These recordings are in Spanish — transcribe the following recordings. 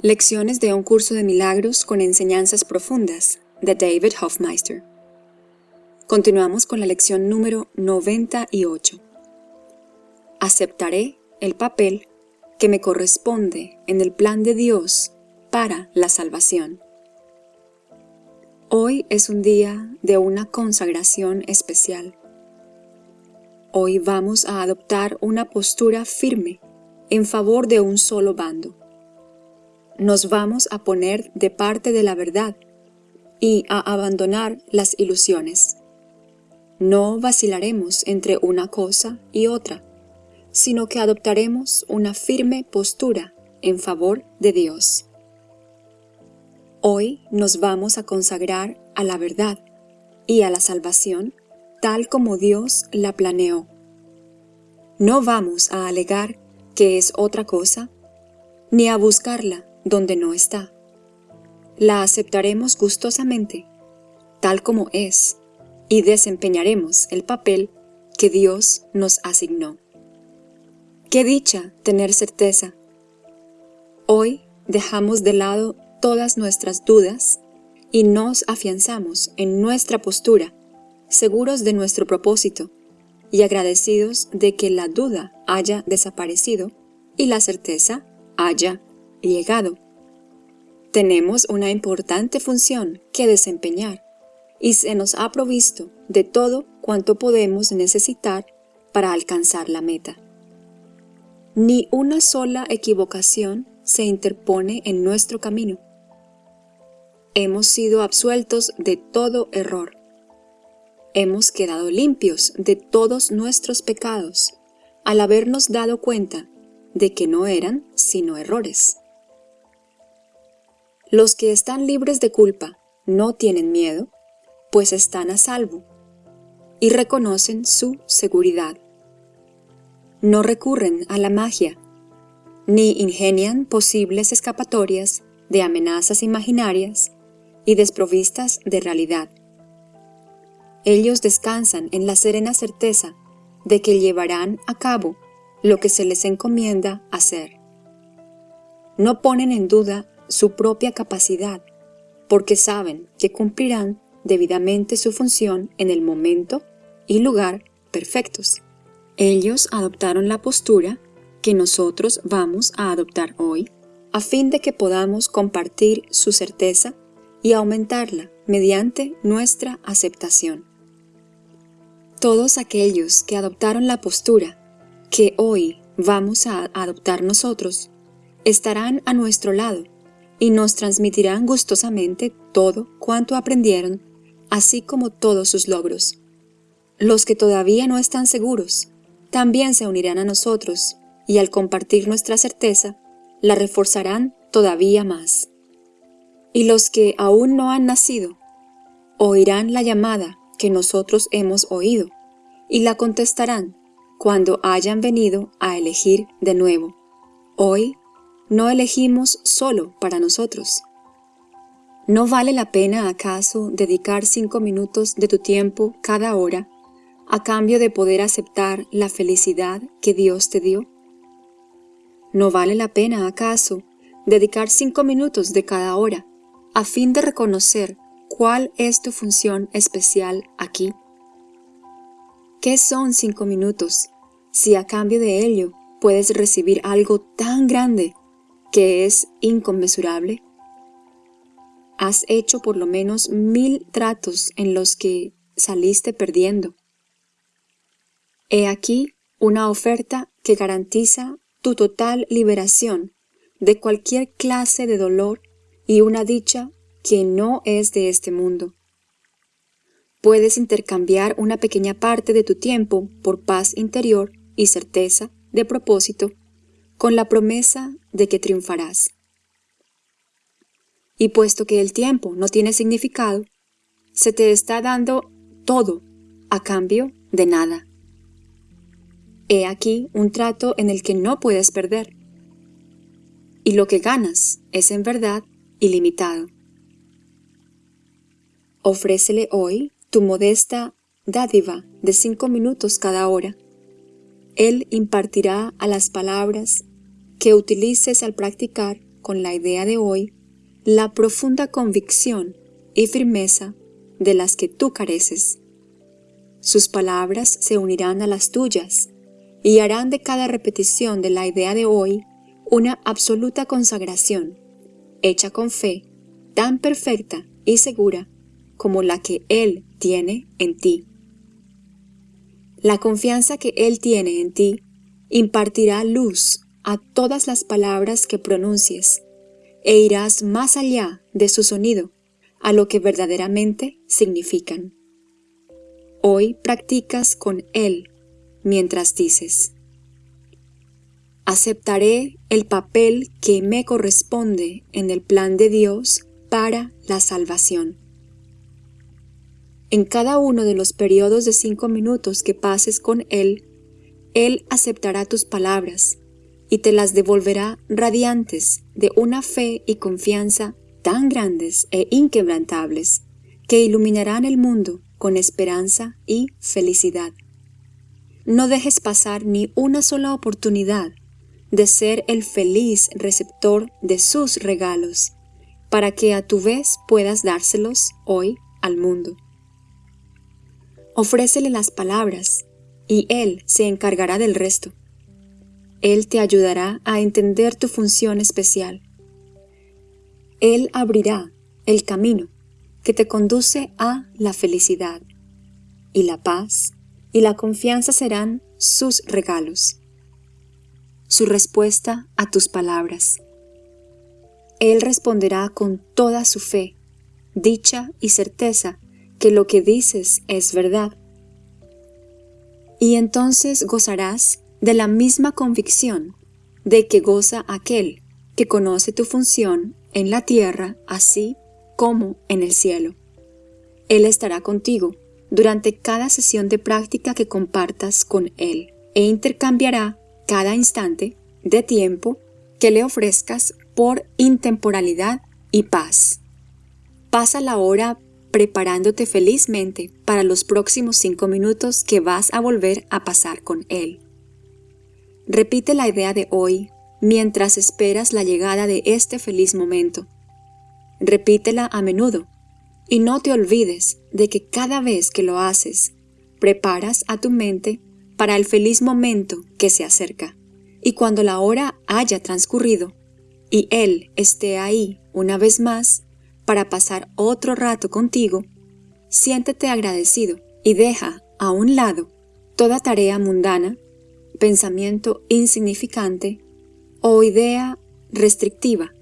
Lecciones de un curso de milagros con enseñanzas profundas de David Hofmeister. Continuamos con la lección número 98. Aceptaré el papel que me corresponde en el plan de Dios para la salvación. Hoy es un día de una consagración especial. Hoy vamos a adoptar una postura firme en favor de un solo bando nos vamos a poner de parte de la verdad y a abandonar las ilusiones. No vacilaremos entre una cosa y otra, sino que adoptaremos una firme postura en favor de Dios. Hoy nos vamos a consagrar a la verdad y a la salvación tal como Dios la planeó. No vamos a alegar que es otra cosa, ni a buscarla donde no está. La aceptaremos gustosamente, tal como es, y desempeñaremos el papel que Dios nos asignó. ¡Qué dicha tener certeza! Hoy dejamos de lado todas nuestras dudas y nos afianzamos en nuestra postura, seguros de nuestro propósito y agradecidos de que la duda haya desaparecido y la certeza haya llegado. Tenemos una importante función que desempeñar y se nos ha provisto de todo cuanto podemos necesitar para alcanzar la meta. Ni una sola equivocación se interpone en nuestro camino. Hemos sido absueltos de todo error. Hemos quedado limpios de todos nuestros pecados al habernos dado cuenta de que no eran sino errores. Los que están libres de culpa no tienen miedo, pues están a salvo y reconocen su seguridad. No recurren a la magia, ni ingenian posibles escapatorias de amenazas imaginarias y desprovistas de realidad. Ellos descansan en la serena certeza de que llevarán a cabo lo que se les encomienda hacer. No ponen en duda su propia capacidad, porque saben que cumplirán debidamente su función en el momento y lugar perfectos. Ellos adoptaron la postura que nosotros vamos a adoptar hoy, a fin de que podamos compartir su certeza y aumentarla mediante nuestra aceptación. Todos aquellos que adoptaron la postura que hoy vamos a adoptar nosotros, estarán a nuestro lado y nos transmitirán gustosamente todo cuanto aprendieron, así como todos sus logros. Los que todavía no están seguros, también se unirán a nosotros, y al compartir nuestra certeza, la reforzarán todavía más. Y los que aún no han nacido, oirán la llamada que nosotros hemos oído, y la contestarán cuando hayan venido a elegir de nuevo. Hoy no elegimos solo para nosotros. ¿No vale la pena acaso dedicar cinco minutos de tu tiempo cada hora a cambio de poder aceptar la felicidad que Dios te dio? ¿No vale la pena acaso dedicar cinco minutos de cada hora a fin de reconocer cuál es tu función especial aquí? ¿Qué son cinco minutos si a cambio de ello puedes recibir algo tan grande que es inconmensurable? Has hecho por lo menos mil tratos en los que saliste perdiendo. He aquí una oferta que garantiza tu total liberación de cualquier clase de dolor y una dicha que no es de este mundo. Puedes intercambiar una pequeña parte de tu tiempo por paz interior y certeza de propósito con la promesa de que triunfarás. Y puesto que el tiempo no tiene significado, se te está dando todo a cambio de nada. He aquí un trato en el que no puedes perder. Y lo que ganas es en verdad ilimitado. Ofrécele hoy tu modesta dádiva de cinco minutos cada hora. Él impartirá a las palabras que utilices al practicar con la idea de hoy la profunda convicción y firmeza de las que tú careces. Sus palabras se unirán a las tuyas y harán de cada repetición de la idea de hoy una absoluta consagración, hecha con fe, tan perfecta y segura como la que Él tiene en ti. La confianza que Él tiene en ti impartirá luz a todas las palabras que pronuncies e irás más allá de su sonido a lo que verdaderamente significan. Hoy practicas con Él mientras dices, aceptaré el papel que me corresponde en el plan de Dios para la salvación. En cada uno de los periodos de cinco minutos que pases con Él, Él aceptará tus palabras y te las devolverá radiantes de una fe y confianza tan grandes e inquebrantables que iluminarán el mundo con esperanza y felicidad. No dejes pasar ni una sola oportunidad de ser el feliz receptor de sus regalos, para que a tu vez puedas dárselos hoy al mundo. Ofrécele las palabras, y Él se encargará del resto. Él te ayudará a entender tu función especial. Él abrirá el camino que te conduce a la felicidad, y la paz y la confianza serán sus regalos su respuesta a tus palabras. Él responderá con toda su fe, dicha y certeza que lo que dices es verdad. Y entonces gozarás de la misma convicción de que goza aquel que conoce tu función en la tierra así como en el cielo. Él estará contigo durante cada sesión de práctica que compartas con Él e intercambiará cada instante de tiempo que le ofrezcas por intemporalidad y paz. Pasa la hora preparándote felizmente para los próximos cinco minutos que vas a volver a pasar con Él. Repite la idea de hoy mientras esperas la llegada de este feliz momento. Repítela a menudo y no te olvides de que cada vez que lo haces, preparas a tu mente para el feliz momento que se acerca. Y cuando la hora haya transcurrido y Él esté ahí una vez más para pasar otro rato contigo, siéntete agradecido y deja a un lado toda tarea mundana, pensamiento insignificante o idea restrictiva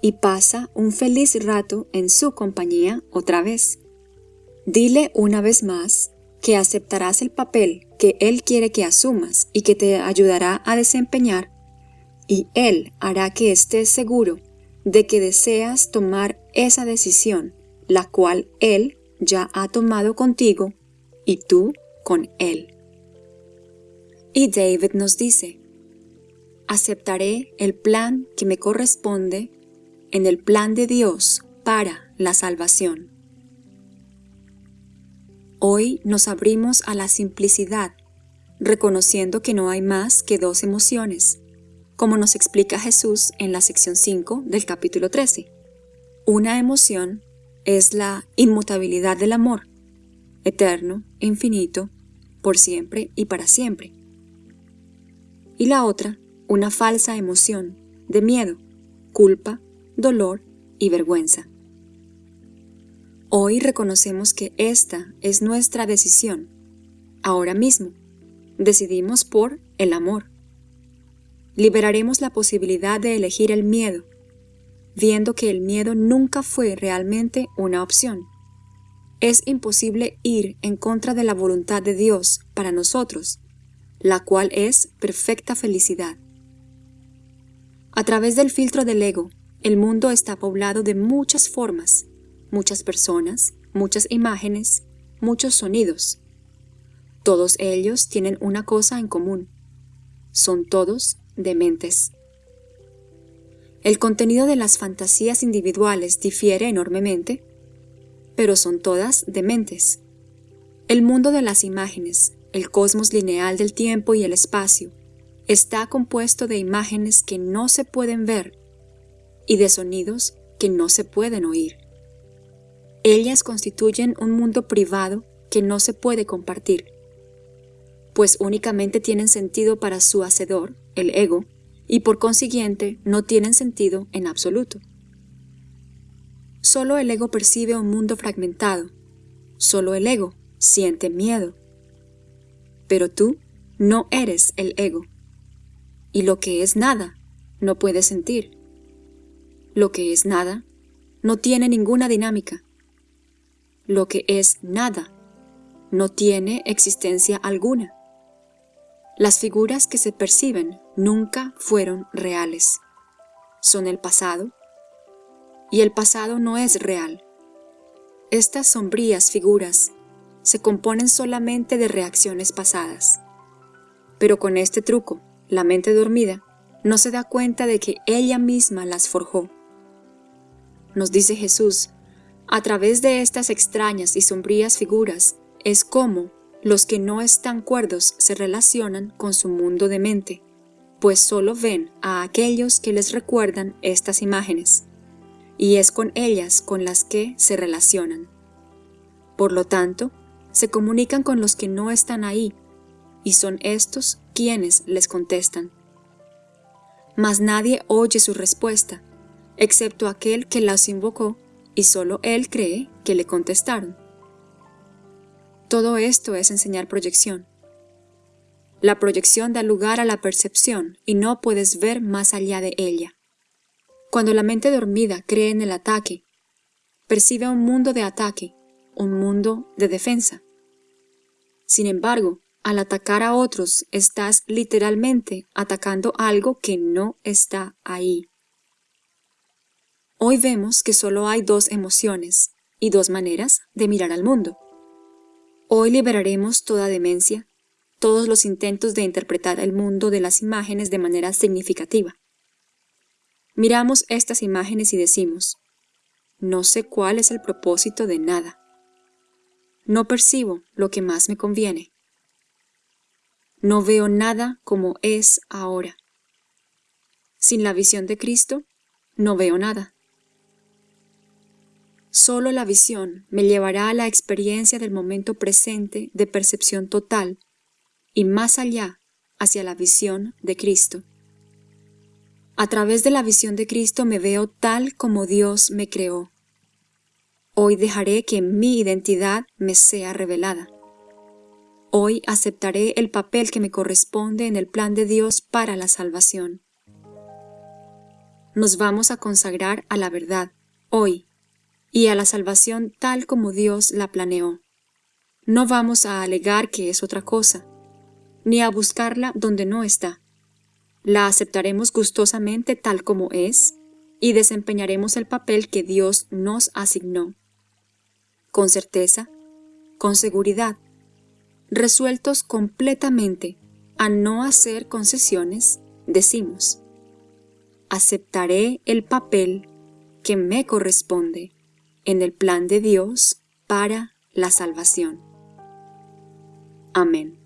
y pasa un feliz rato en su compañía otra vez. Dile una vez más que aceptarás el papel que Él quiere que asumas y que te ayudará a desempeñar, y Él hará que estés seguro de que deseas tomar esa decisión, la cual Él ya ha tomado contigo y tú con Él. Y David nos dice, aceptaré el plan que me corresponde en el plan de Dios para la salvación. Hoy nos abrimos a la simplicidad, reconociendo que no hay más que dos emociones, como nos explica Jesús en la sección 5 del capítulo 13. Una emoción es la inmutabilidad del amor, eterno, infinito, por siempre y para siempre. Y la otra, una falsa emoción de miedo, culpa, dolor y vergüenza. Hoy reconocemos que esta es nuestra decisión. Ahora mismo, decidimos por el amor. Liberaremos la posibilidad de elegir el miedo, viendo que el miedo nunca fue realmente una opción. Es imposible ir en contra de la voluntad de Dios para nosotros, la cual es perfecta felicidad. A través del filtro del ego, el mundo está poblado de muchas formas, muchas personas, muchas imágenes, muchos sonidos. Todos ellos tienen una cosa en común. Son todos dementes. El contenido de las fantasías individuales difiere enormemente, pero son todas dementes. El mundo de las imágenes, el cosmos lineal del tiempo y el espacio, está compuesto de imágenes que no se pueden ver y de sonidos que no se pueden oír. Ellas constituyen un mundo privado que no se puede compartir, pues únicamente tienen sentido para su hacedor, el ego, y por consiguiente no tienen sentido en absoluto. Solo el ego percibe un mundo fragmentado, solo el ego siente miedo. Pero tú no eres el ego, y lo que es nada no puede sentir. Lo que es nada no tiene ninguna dinámica. Lo que es nada no tiene existencia alguna. Las figuras que se perciben nunca fueron reales. Son el pasado, y el pasado no es real. Estas sombrías figuras se componen solamente de reacciones pasadas. Pero con este truco, la mente dormida no se da cuenta de que ella misma las forjó. Nos dice Jesús, a través de estas extrañas y sombrías figuras es como los que no están cuerdos se relacionan con su mundo de mente, pues solo ven a aquellos que les recuerdan estas imágenes, y es con ellas con las que se relacionan. Por lo tanto, se comunican con los que no están ahí, y son estos quienes les contestan. Mas nadie oye su respuesta, excepto aquel que las invocó, y solo él cree que le contestaron. Todo esto es enseñar proyección. La proyección da lugar a la percepción y no puedes ver más allá de ella. Cuando la mente dormida cree en el ataque, percibe un mundo de ataque, un mundo de defensa. Sin embargo, al atacar a otros, estás literalmente atacando algo que no está ahí. Hoy vemos que solo hay dos emociones y dos maneras de mirar al mundo. Hoy liberaremos toda demencia, todos los intentos de interpretar el mundo de las imágenes de manera significativa. Miramos estas imágenes y decimos, no sé cuál es el propósito de nada. No percibo lo que más me conviene. No veo nada como es ahora. Sin la visión de Cristo, no veo nada. Solo la visión me llevará a la experiencia del momento presente de percepción total y más allá hacia la visión de Cristo. A través de la visión de Cristo me veo tal como Dios me creó. Hoy dejaré que mi identidad me sea revelada. Hoy aceptaré el papel que me corresponde en el plan de Dios para la salvación. Nos vamos a consagrar a la verdad, hoy, y a la salvación tal como Dios la planeó. No vamos a alegar que es otra cosa, ni a buscarla donde no está la aceptaremos gustosamente tal como es y desempeñaremos el papel que Dios nos asignó. Con certeza, con seguridad, resueltos completamente a no hacer concesiones, decimos, aceptaré el papel que me corresponde en el plan de Dios para la salvación. Amén.